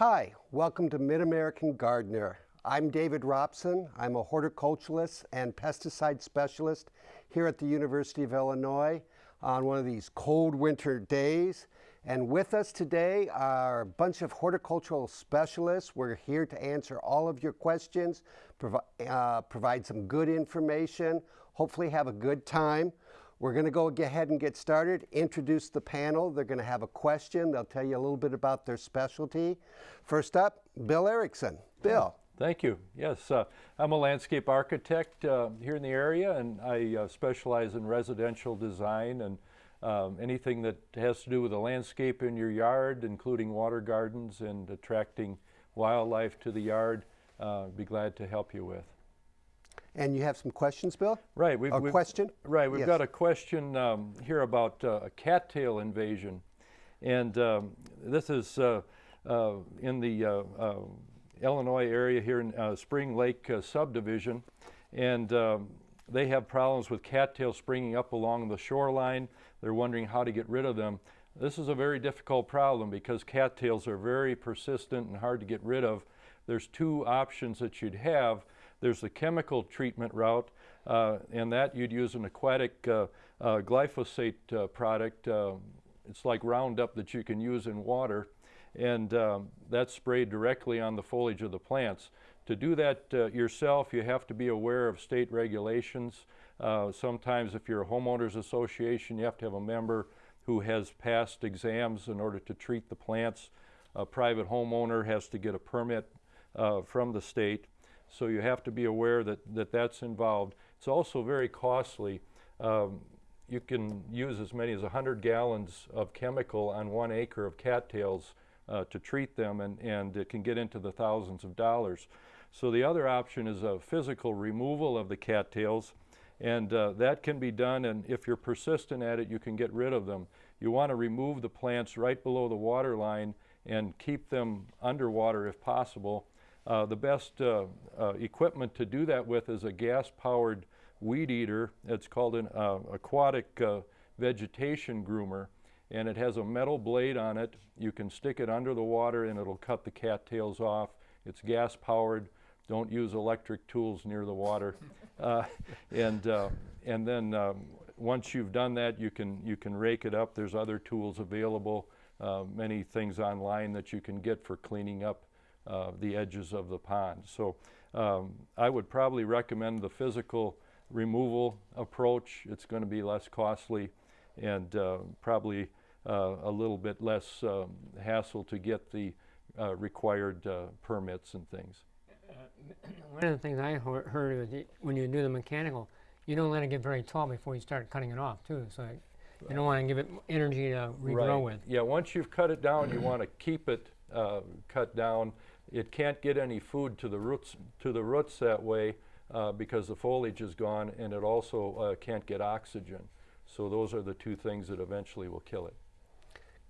Hi, welcome to Mid-American Gardener. I'm David Robson. I'm a horticulturalist and pesticide specialist here at the University of Illinois on one of these cold winter days. And with us today are a bunch of horticultural specialists. We're here to answer all of your questions, provi uh, provide some good information, hopefully have a good time. We're going to go ahead and get started, introduce the panel. They're going to have a question. They'll tell you a little bit about their specialty. First up, Bill Erickson. Bill. Thank you. Yes, uh, I'm a landscape architect uh, here in the area and I uh, specialize in residential design and um, anything that has to do with the landscape in your yard, including water gardens and attracting wildlife to the yard, uh, be glad to help you with. And you have some questions, Bill? Right. We've, a we've, question? Right. We've yes. got a question um, here about uh, a cattail invasion. And um, this is uh, uh, in the uh, uh, Illinois area here in uh, Spring Lake subdivision. And um, they have problems with cattails springing up along the shoreline. They're wondering how to get rid of them. This is a very difficult problem because cattails are very persistent and hard to get rid of. There's two options that you'd have. There's the chemical treatment route, uh, and that you'd use an aquatic uh, uh, glyphosate uh, product. Uh, it's like Roundup that you can use in water, and um, that's sprayed directly on the foliage of the plants. To do that uh, yourself, you have to be aware of state regulations. sometimes if you're a homeowners association, you have to have a member who has passed exams in order to treat the plants. A private homeowner has to get a permit uh, from the state. So you have to be aware that, that that's involved. It's also very costly. Um, you can use as many as 100 gallons of chemical on one acre of cattails uh, to treat them and, and it can get into the thousands of dollars. So the other option is a physical removal of the cattails and uh, that can be done and if you're persistent at it you can get rid of them. You want to remove the plants right below the water line and keep them underwater if possible uh, the best uh, uh, equipment to do that with is a gas-powered weed eater. It's called an uh, aquatic uh, vegetation groomer and it has a metal blade on it. You can stick it under the water and it'll cut the cattails off. It's gas powered. Don't use electric tools near the water. uh, and, uh, and then um, once you've done that, you can, you can rake it up. There's other tools available, uh, many things online that you can get for cleaning up uh, the edges of the pond. So um, I would probably recommend the physical removal approach. It's going to be less costly and uh, probably uh, a little bit less um, hassle to get the uh, required uh, permits and things. Uh, one of the things I heard is when you do the mechanical, you don't let it get very tall before you start cutting it off too. So you don't want to give it energy to regrow right. with. Yeah, once you've cut it down, you want to keep it uh, cut down. It can't get any food to the roots to the roots that way uh, because the foliage is gone, and it also uh, can't get oxygen. So those are the two things that eventually will kill it.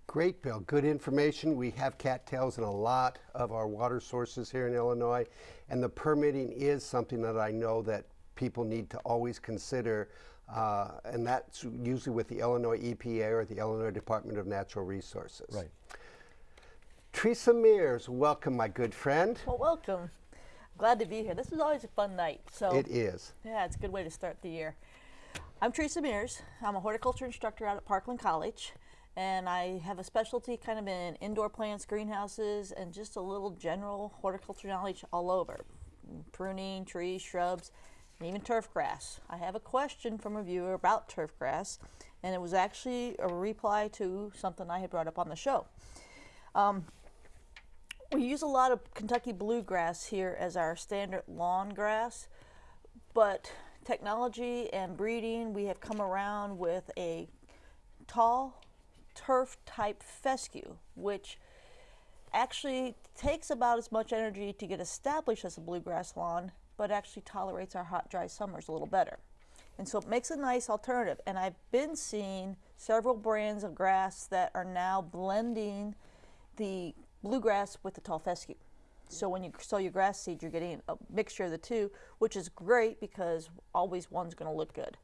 Great, Bill. Good information. We have cattails in a lot of our water sources here in Illinois, and the permitting is something that I know that people need to always consider, uh, and that's usually with the Illinois EPA or the Illinois Department of Natural Resources. Right. Teresa Mears, welcome, my good friend. Well, welcome. Glad to be here. This is always a fun night. So It is. Yeah, it's a good way to start the year. I'm Teresa Mears. I'm a horticulture instructor out at Parkland College. And I have a specialty kind of in indoor plants, greenhouses, and just a little general horticulture knowledge all over. Pruning, trees, shrubs, and even turf grass. I have a question from a viewer about turf grass, and it was actually a reply to something I had brought up on the show. Um, we use a lot of Kentucky bluegrass here as our standard lawn grass, but technology and breeding, we have come around with a tall turf type fescue, which actually takes about as much energy to get established as a bluegrass lawn, but actually tolerates our hot, dry summers a little better. And so it makes a nice alternative. And I've been seeing several brands of grass that are now blending the bluegrass with the tall fescue. So when you sow your grass seed, you're getting a mixture of the two, which is great because always one's going to look good.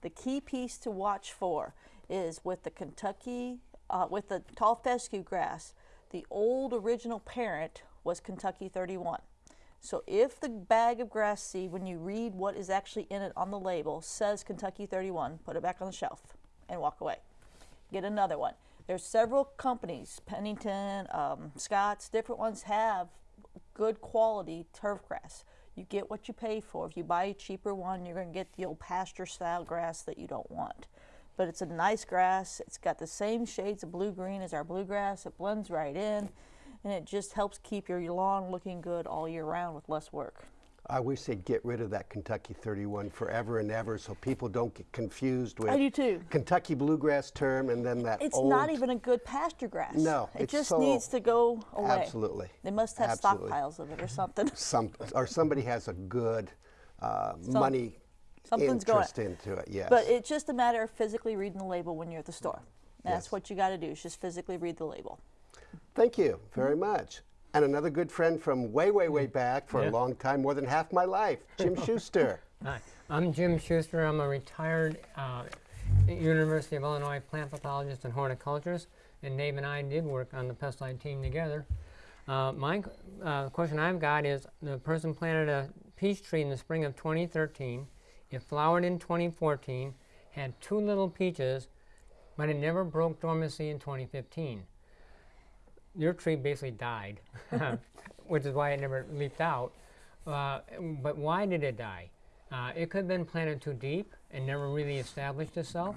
The key piece to watch for is with the Kentucky, uh, with the tall fescue grass, the old original parent was Kentucky 31. So if the bag of grass seed, when you read what is actually in it on the label, says Kentucky 31, put it back on the shelf and walk away. Get another one. There's several companies, Pennington, um, Scott's, different ones have good quality turf grass. You get what you pay for. If you buy a cheaper one, you're going to get the old pasture style grass that you don't want. But it's a nice grass. It's got the same shades of blue green as our bluegrass. It blends right in and it just helps keep your lawn looking good all year round with less work. I wish they'd get rid of that Kentucky 31 forever and ever so people don't get confused with I do too. Kentucky bluegrass term and then that It's old. not even a good pasture grass. No, it just so- needs to go away. Absolutely. They must have Absolutely. stockpiles of it or something. Some, or somebody has a good uh, money something's going- interest into it, yes. But it's just a matter of physically reading the label when you're at the store. That's Yes. what you got to do. Is just physically read the label. Thank you very much. And another good friend from way, way, way back for Yeah. a long time, more than half my life, Jim Schuster. Hi, I'm Jim Schuster. I'm a retired uh, University of Illinois plant pathologist and horticulturist, and Dave and I did work on the pesticide team together. Uh, my uh, question I've got is the person planted a peach tree in the spring of 2013. It flowered in 2014, had two little peaches, but it never broke dormancy in 2015. Your tree basically died, which is why it never leaped out. Uh, but why did it die? Uh, it could have been planted too deep and never really established itself.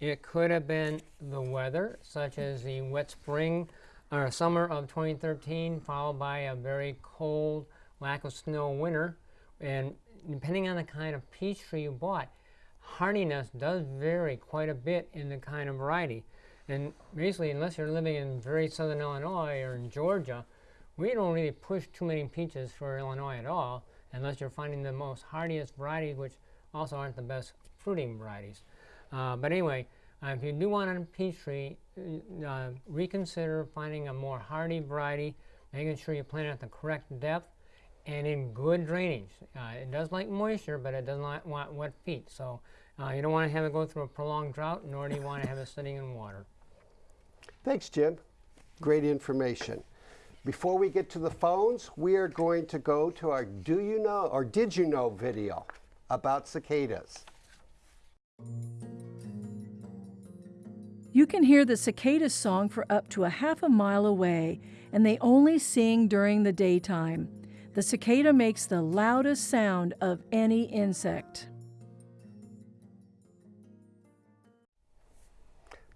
It could have been the weather, such as the wet spring or summer of 2013, followed by a very cold, lack of snow winter. And depending on the kind of peach tree you bought, hardiness does vary quite a bit in the kind of variety. And basically, unless you're living in very southern Illinois or in Georgia, we don't really push too many peaches for Illinois at all, unless you're finding the most hardiest varieties, which also aren't the best fruiting varieties. Uh, but anyway, uh, if you do want a peach tree, uh, uh, reconsider finding a more hardy variety, making sure you plant it at the correct depth and in good drainage. Uh, it does like moisture, but it does not want wet feet. So uh, you don't want to have it go through a prolonged drought, nor do you want to have it sitting in water. Thanks, Jim. Great information. Before we get to the phones, we are going to go to our Do You Know or Did You Know video about cicadas. You can hear the cicada song for up to a half a mile away, and they only sing during the daytime. The cicada makes the loudest sound of any insect.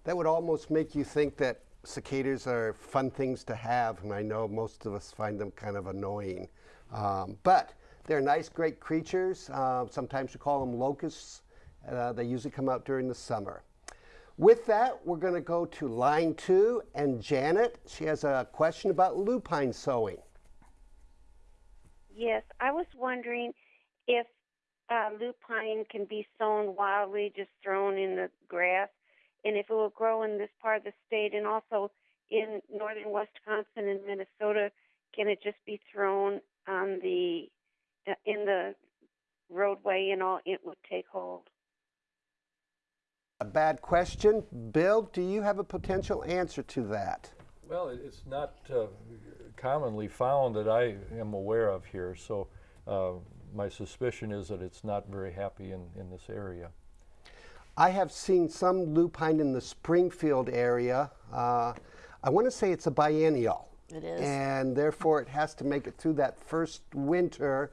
That would almost make you think that cicadas are fun things to have, and I know most of us find them kind of annoying. Um, but they're nice, great creatures. Uh, sometimes we call them locusts. Uh, they usually come out during the summer. With that, we're going to go to line two, and Janet, she has a question about lupine sowing. Yes, I was wondering if uh, lupine can be sown wildly, just thrown in the grass, and if it will grow in this part of the state, and also in northern Wisconsin and Minnesota, can it just be thrown on the uh, in the roadway and all? It would take hold. A bad question. Bill, do you have a potential answer to that? Well, it's not uh, commonly found that I am aware of here, so uh, my suspicion is that it's not very happy in, in this area. I have seen some lupine in the Springfield area. Uh, I want to say it's a biennial. It is. And therefore, it has to make it through that first winter.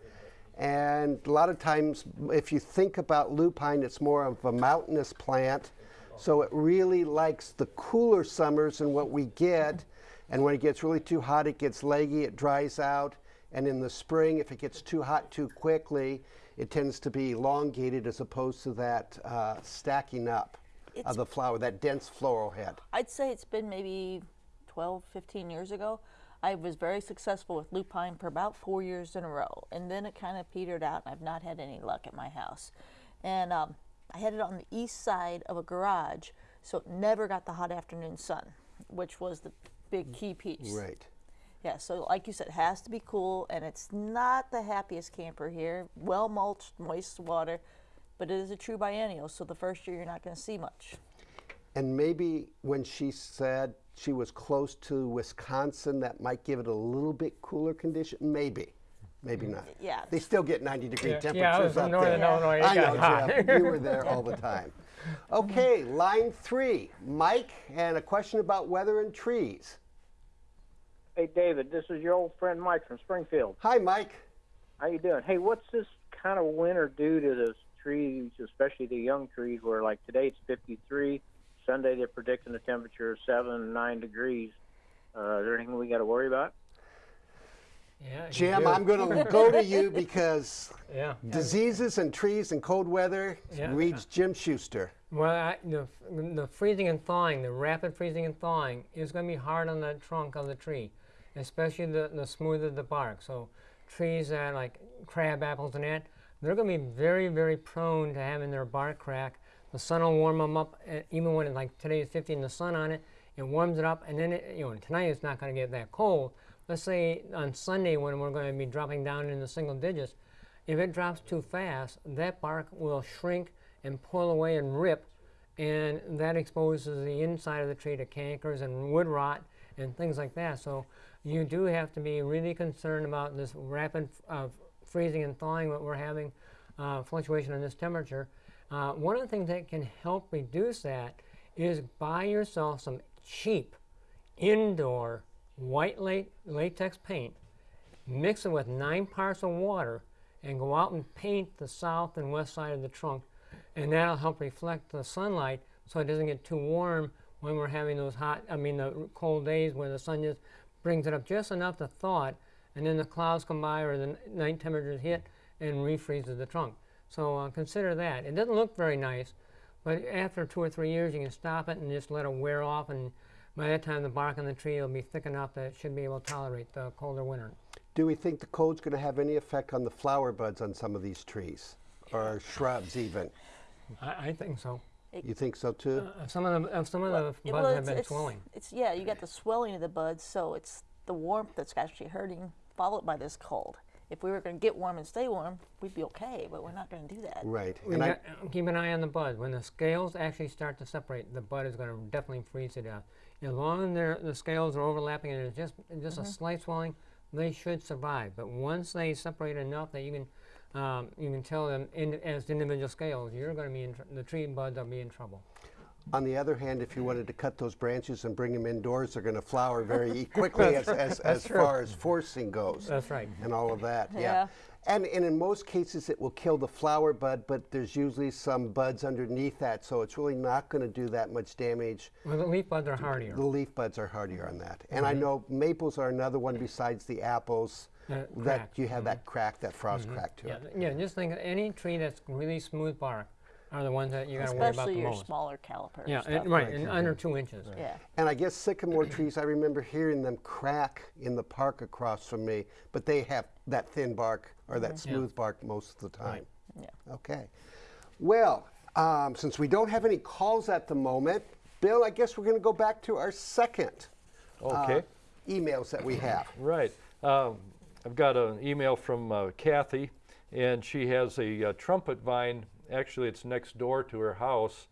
And a lot of times, if you think about lupine, it's more of a mountainous plant. So it really likes the cooler summers and what we get. And when it gets really too hot, it gets leggy, it dries out. And in the spring, if it gets too hot too quickly, it tends to be elongated as opposed to that uh, stacking up of the flower, that dense floral head. I'd say it's been maybe 12, 15 years ago. I was very successful with lupine for about four years in a row, and then it kind of petered out, and I've not had any luck at my house. And um, I had it on the east side of a garage, so it never got the hot afternoon sun, which was the big key piece. Right. Yeah, so like you said, it has to be cool, and it's not the happiest camper here. Well mulched, moist water, but it is a true biennial, so the first year you're not going to see much. And maybe when she said she was close to Wisconsin, that might give it a little bit cooler condition. Maybe, maybe mm, not. Yeah. They still get 90 degree Yeah, temperatures yeah, I was from up northern there. Illinois. It I got know, hot. Jim. You were there all the time. Okay, line three, Mike, and a question about weather and trees. Hey, David, this is your old friend Mike from Springfield. Hi, Mike. How you doing? Hey, what's this kind of winter do to those trees, especially the young trees, where like today it's 53, Sunday they're predicting a temperature of seven, nine degrees. Uh, is there anything we got to worry about? Yeah, Jim. I'm going to go to you because Yeah. diseases and trees and cold weather Yeah. reads Jim Schuster. Well, I, the, the freezing and thawing, the rapid freezing and thawing, is going to be hard on the trunk of the tree, especially the, the smoother the bark. So, trees that like crab apples and that, they're going to be very, very prone to having their bark crack. The sun will warm them up, uh, even when it, like today is 50 and the sun on it, it warms it up, and then it, you know tonight it's not going to get that cold. Let's say on Sunday when we're going to be dropping down in the single digits, if it drops too fast, that bark will shrink and pull away and rip, and that exposes the inside of the tree to cankers and wood rot and things like that. So you do have to be really concerned about this rapid uh, freezing and thawing that we're having, uh, fluctuation in this temperature. Uh, one of the things that can help reduce that is buy yourself some cheap indoor white la- latex paint mix it with nine parts of water and go out and paint the south and west side of the trunk and that'll help reflect the sunlight so it doesn't get too warm when we're having those hot i mean the cold days where the sun just brings it up just enough to thaw it and then the clouds come by or the night temperatures hit and refreezes the trunk so uh, consider that it doesn't look very nice but after two or three years you can stop it and just let it wear off and by that time the bark on the tree will be thick enough that it should be able to tolerate the colder winter Do we think the cold's going to have any effect on the flower buds on some of these trees or shrubs even? I, I think so. You think so too? Uh, some of the uh, some of the buds well, have been it's, swelling. It's yeah, you got the swelling of the buds, so it's the warmth that's actually hurting, followed by this cold. If we were going to get warm and stay warm, we'd be okay, but we're not going to do that. right. We And got- uh, keep an eye on the bud. When the scales actually start to separate, the bud is going to definitely freeze it out. As long as the scales are overlapping and there's just just Mm-hmm. a slight swelling, they should survive. But once they separate enough that you can um, you can tell them in, as individual scales, you're going to be in tr- the tree buds will be in trouble. on the other hand, if you wanted to cut those branches and bring them indoors, they're going to flower very quickly as, as, as far as forcing goes. That's right. and all of that. Yeah. Yeah. And, and in most cases, it will kill the flower bud, but there's usually some buds underneath that, so it's really not going to do that much damage. Well, the leaf buds are hardier. The leaf buds are hardier on that. And Mm-hmm. I know maples are another one besides the apples That that crack. you have that crack, that frost crack to Yeah, it. yeah. Just think of any tree that's really smooth bark are the ones that you got to worry about the most. Especially your smaller calipers. Yeah, and, right, and under two inches. Yeah. And I guess sycamore trees, I remember hearing them crack in the park across from me, but they have that thin bark or that smooth bark most of the time. Yeah. Okay. Well, um, since we don't have any calls at the moment, Bill, I guess we're going to go back to our second uh, emails that we have. Right. Um, I've got an email from uh, Kathy, and she has a uh, trumpet vine. Actually, it's next door to her house,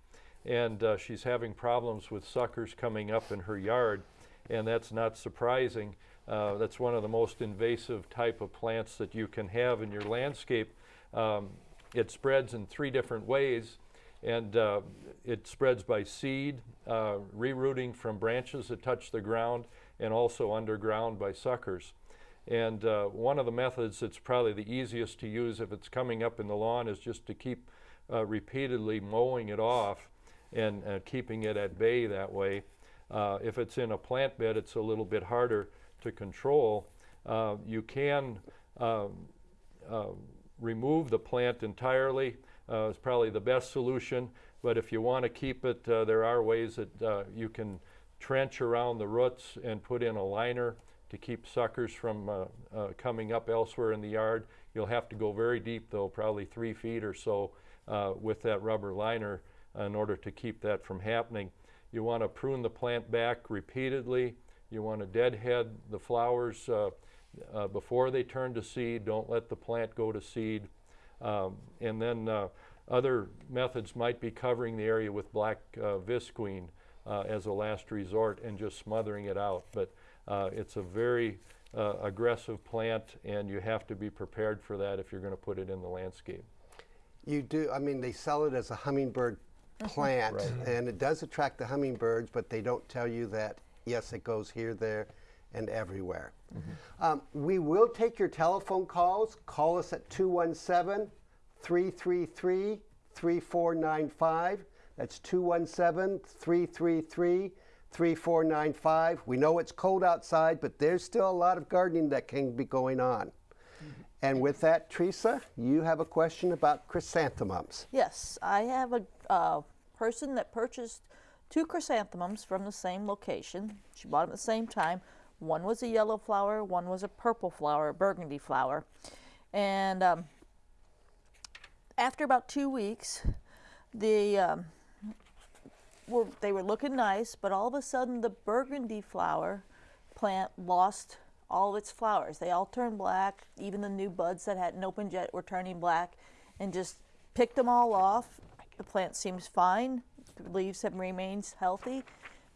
and uh, she's having problems with suckers coming up in her yard, and that's not surprising. Uh, that's one of the most invasive type of plants that you can have in your landscape. Um, it spreads in three different ways, and uh, it spreads by seed, rerooting from branches that touch the ground, and also underground by suckers. And uh, one of the methods that's probably the easiest to use if it's coming up in the lawn is just to keep uh, repeatedly mowing it off and uh, keeping it at bay that way. Uh, if it's in a plant bed, it's a little bit harder to control. Uh, you can um, uh, remove the plant entirely. Uh, is probably the best solution. But if you want to keep it, there are ways that you can trench around the roots and put in a liner to keep suckers from uh, uh, coming up elsewhere in the yard. You'll have to go very deep though, probably three feet or so uh, with that rubber liner in order to keep that from happening. You want to prune the plant back repeatedly. You want to deadhead the flowers uh, uh, before they turn to seed. Don't let the plant go to seed. Um, and then uh, other methods might be covering the area with black visqueen. as a last resort and just smothering it out. But uh, it's a very uh, aggressive plant, and you have to be prepared for that if you're going to put it in the landscape. You do, I mean, they sell it as a hummingbird plant, and it does attract the hummingbirds, but they don't tell you that, yes, it goes here, there, and everywhere. Um, we will take your telephone calls. Call us at 217 333 3495. That's 217 333 3495. We know it's cold outside, but there's still a lot of gardening that can be going on. And with that, Teresa, you have a question about chrysanthemums. Yes, I have a uh, person that purchased two chrysanthemums from the same location. She bought them at the same time. One was a yellow flower, one was a purple flower, a burgundy flower. And um, after about two weeks, the um, were, they were looking nice, but all of a sudden the burgundy flower plant lost all of its flowers. They all turned black. Even the new buds that hadn't opened yet were turning black, and just picked them all off. The plant seems fine. The leaves have remains healthy,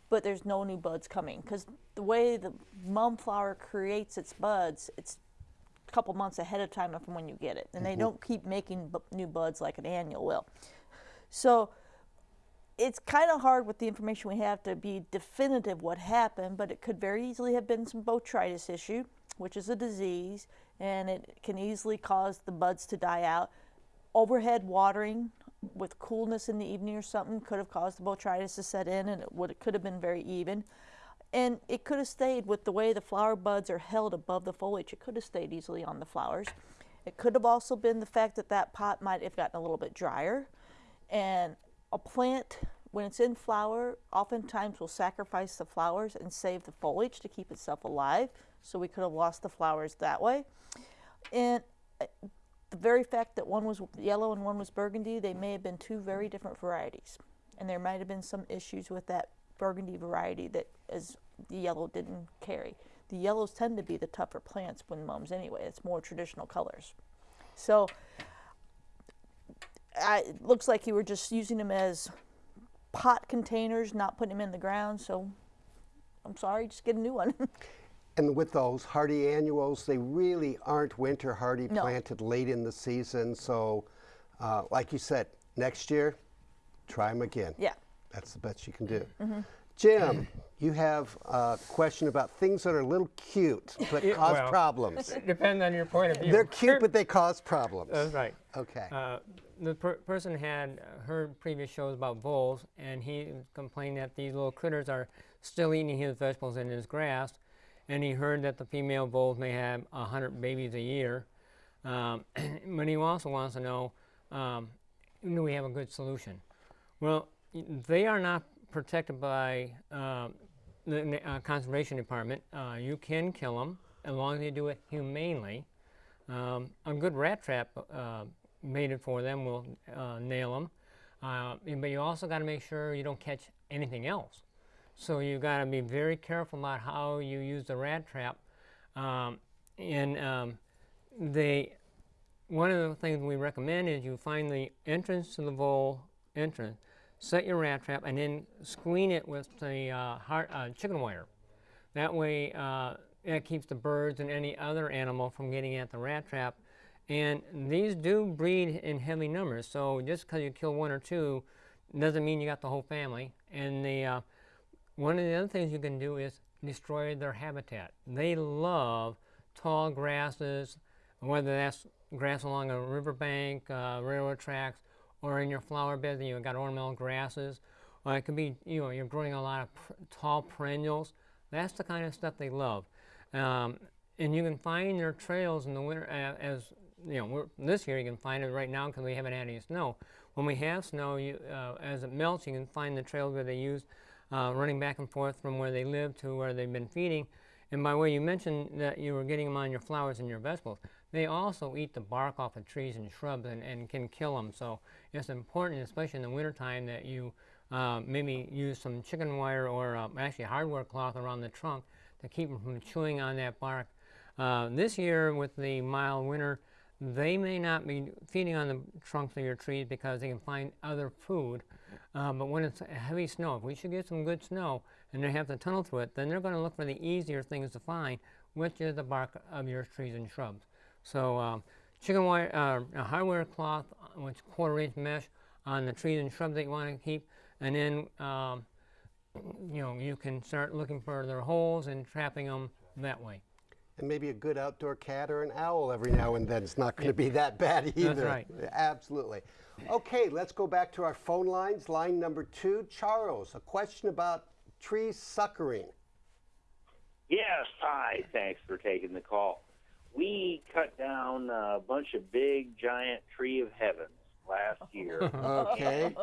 but there's no new buds coming because the way the mum flower creates its buds, it's a couple months ahead of time from when you get it, and they mm-hmm. don't keep making new buds like an annual will. So it's kind of hard with the information we have to be definitive what happened, but it could very easily have been some botrytis issue, which is a disease, and it can easily cause the buds to die out. Overhead watering with coolness in the evening or something could have caused the botrytis to set in, and it would it could have been very even. And it could have stayed with the way the flower buds are held above the foliage. It could have stayed easily on the flowers. It could have also been the fact that that pot might have gotten a little bit drier. And a plant, when it's in flower, oftentimes we'll sacrifice the flowers and save the foliage to keep itself alive. So we could have lost the flowers that way. And uh, the very fact that one was yellow and one was burgundy, they may have been two very different varieties. And there might have been some issues with that burgundy variety that as the yellow didn't carry. The yellows tend to be the tougher plants when mums anyway. It's more traditional colors. So I, it looks like you were just using them as pot containers, not putting them in the ground. So I'm sorry, just get a new one. And with those hardy annuals, they really aren't winter hardy No. planted late in the season. So, uh, like you said, next year, try them again. yeah. That's the best you can do. Jim, you have a question about things that are a little cute but Yeah, cause well, problems. It depends on your point of view. They're cute, but they cause problems. That's right. Okay. Uh, the per- person had uh, heard previous shows about voles, and he complained that these little critters are still eating his vegetables and his grass. And he heard that the female voles may have 100 babies a year. Um, but he also wants to know um, do we have a good solution? Well, they are not protected by um, the uh, conservation department. Uh, you can kill them as long as you do it humanely. Um, a good rat trap uh, made for them will uh, nail them. Uh, but you also got to make sure you don't catch anything else. So you got to be very careful about how you use the rat trap. Um, and um, they, one of the things we recommend is you find the entrance to the vole entrance, set your rat trap, and then screen it with the uh, heart, uh, chicken wire. That way, uh, it keeps the birds and any other animal from getting at the rat trap. And these do breed in heavy numbers, so just because you kill one or two doesn't mean you got the whole family. And the uh, one of the other things you can do is destroy their habitat. They love tall grasses, whether that's grass along a riverbank, uh, railroad tracks, or in your flower beds and you've got ornamental grasses. Or it could be, you know, you're growing a lot of tall perennials. That's the kind of stuff they love. Um, and you can find their trails in the winter, uh, as you know, this year you can find it right now because we haven't had any snow. When we have snow, you, uh, as it melts, you can find the trails where they use uh, running back and forth from where they live to where they've been feeding. And by the way, you mentioned that you were getting them on your flowers and your vegetables. They also eat the bark off of trees and shrubs and, and can kill them. So it's important, especially in the wintertime, that you uh, maybe use some chicken wire or uh, actually hardware cloth around the trunk to keep them from chewing on that bark. Uh, this year, with the mild winter, they may not be feeding on the trunks of your trees because they can find other food. Uh, but when it's heavy snow, if we should get some good snow and they have to tunnel through it, then they're going to look for the easier things to find, which is the bark of your trees and shrubs. So um, chicken wire, uh, a hardware cloth, uh, which quarter inch mesh on the trees and shrubs that you want to keep, and then um, you know you can start looking for their holes and trapping them that way. And maybe a good outdoor cat or an owl every now and then. It's not going to be that bad either. That's right. Absolutely. Okay, let's go back to our phone lines. Line number two, Charles, a question about tree suckering. Yes, hi. Thanks for taking the call. We cut down a bunch of big, giant tree of heavens last year, Okay.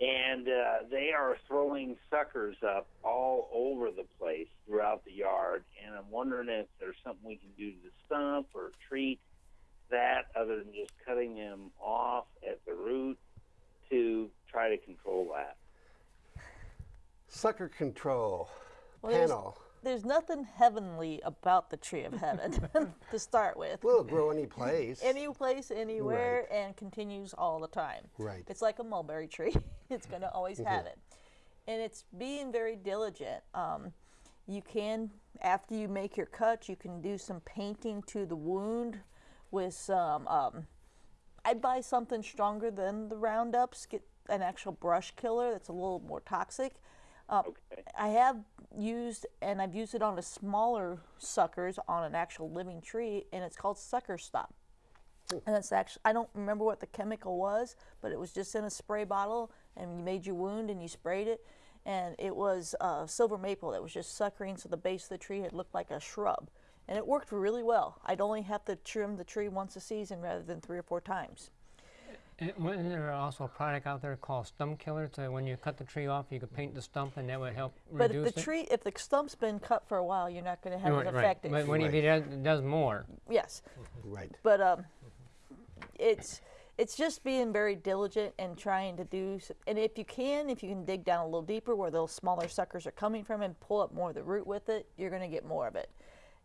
and uh, they are throwing suckers up all over the place throughout the yard. And I'm wondering if there's something we can do to the stump or treat that other than just cutting them off at the root to try to control that. Sucker control. Well, there's- Panel. There's nothing heavenly about the tree of heaven to start with. Will grow any place? Any place, anywhere, and continues all the time. Right. It's like a mulberry tree. it's going to always have it. And it's being very diligent. Um, you can, after you make your cut, you can do some painting to the wound with some. Um, I'd buy something stronger than the Roundups. Get an actual brush killer that's a little more toxic. Uh, Okay. I have used, and I've used it on the smaller suckers on an actual living tree, and it's called Sucker Stop. And it's actually, I don't remember what the chemical was, but it was just in a spray bottle, and you made your wound and you sprayed it. And it was uh, silver maple that was just suckering, so the base of the tree had looked like a shrub. And it worked really well. I'd only have to trim the tree once a season rather than three or four times. And wasn't there also a product out there called stump killer? So when you cut the tree off, you could paint the stump, and that would help But if reduce the it. tree, if the stump's been cut for a while, you're not going to have Right, it right. affected. But when Right. he does, does more, yes. Right. but um, it's it's just being very diligent and trying to do. And if you can, if you can dig down a little deeper where those smaller suckers are coming from and pull up more of the root with it, you're going to get more of it.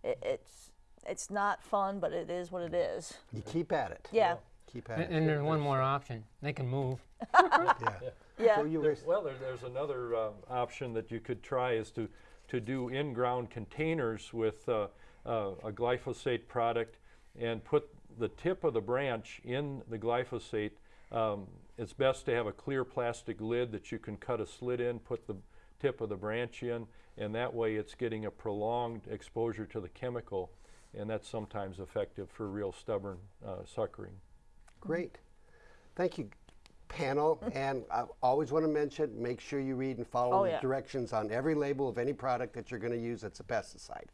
it. It's it's not fun, but it is what it is. You keep at it. Yeah, Keep at and, it. and there's one more option. They can move. Yeah. yeah. So you were, Well, there, there's another uh, option that you could try is to, to do in-ground containers with uh, uh, a glyphosate product and put the tip of the branch in the glyphosate. Um, it's best to have a clear plastic lid that you can cut a slit in, put the tip of the branch in, and that way it's getting a prolonged exposure to the chemical, and that's sometimes effective for real stubborn uh, suckering. Great. Thank you, panel. And I always want to mention, make sure you read and follow Oh, the yeah. directions on every label of any product that you're going to use that's a pesticide.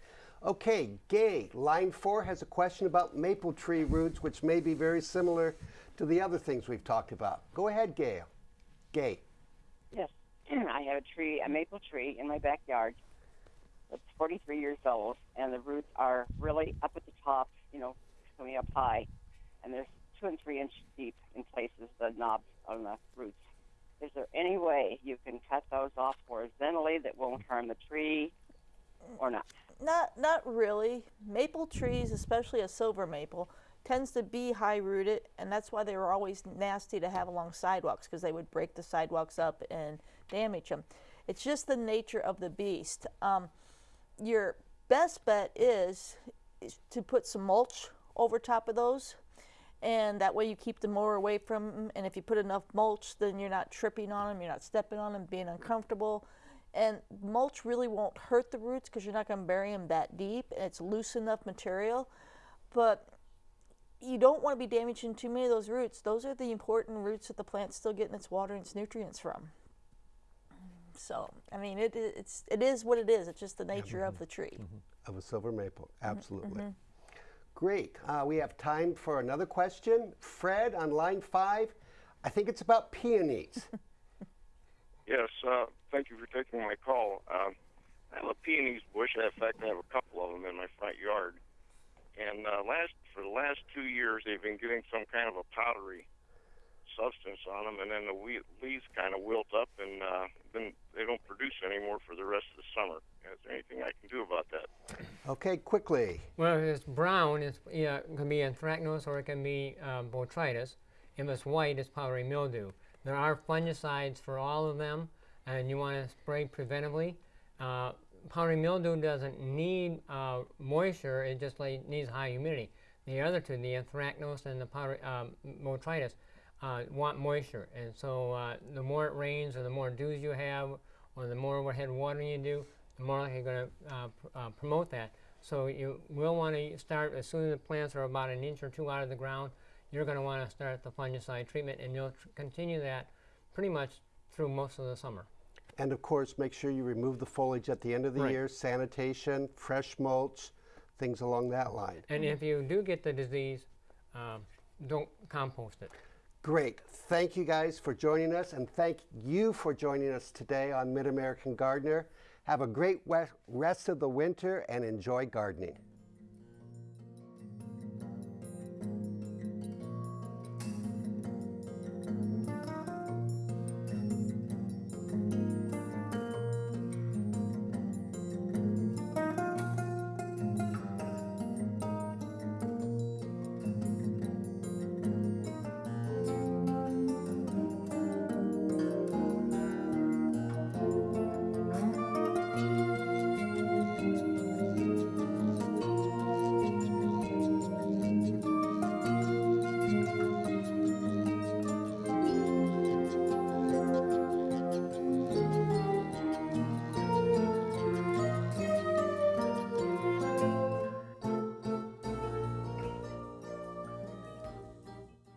Okay, Gay, line four has a question about maple tree roots, which may be very similar to the other things we've talked about. Go ahead, Gail. Gay. Yes, I have a tree, a maple tree in my backyard. It's 43 years old, and the roots are really up at the top, you know, coming up high, and there's two and three inch deep in places, the knobs on the roots. Is there any way you can cut those off horizontally that won't harm the tree, or not? Not not really. Maple trees, especially a silver maple, tends to be high rooted, and that's why they were always nasty to have along sidewalks because they would break the sidewalks up and damage them. It's just the nature of the beast. Um, your best bet is, is to put some mulch over top of those, and that way you keep the mower away from them. And if you put enough mulch, then you're not tripping on them, you're not stepping on them, being uncomfortable. And mulch really won't hurt the roots because you're not going to bury them that deep, and it's loose enough material. But you don't want to be damaging too many of those roots. Those are the important roots that the plant's still getting its water and its nutrients from. So, I mean, it, it's it is what it is. It's just the nature of mm-hmm. the tree. Mm-hmm. Of a silver maple, Mm-hmm, absolutely. Mm-hmm. Great. Uh, we have time for another question. Fred on line five. I think it's about peonies. Yes, uh, thank you for taking my call. Um, I have a peonies bush. In fact, I have a couple of them in my front yard. And uh, last for the last two years, they've been getting some kind of a powdery substance on them, and then the we- leaves kind of wilt up, and uh, then they don't produce anymore for the rest of the summer. Is there anything I can do about that? Okay, quickly. Well, if it's brown, it's, yeah, it can be anthracnose or it can be um, botrytis. If it's white, it's powdery mildew. There are fungicides for all of them, and you want to spray preventively. Uh, powdery mildew doesn't need uh, moisture; it just like needs high humidity. The other two, the anthracnose and the powdery, um, botrytis, uh, want moisture, and so uh, the more it rains or the more dews you have, or the more overhead watering you do, the more likely you're going to uh, pr- uh, promote that. So you will want to start as soon as the plants are about an inch or two out of the ground. You're going to want to start the fungicide treatment, and you'll tr- continue that pretty much through most of the summer. And of course, make sure you remove the foliage at the end of the Right. year, sanitation, fresh mulch, things along that line. And if you do get the disease, um, don't compost it. Great. Thank you guys for joining us, and thank you for joining us today on Mid American Gardener. Have a great rest of the winter and enjoy gardening.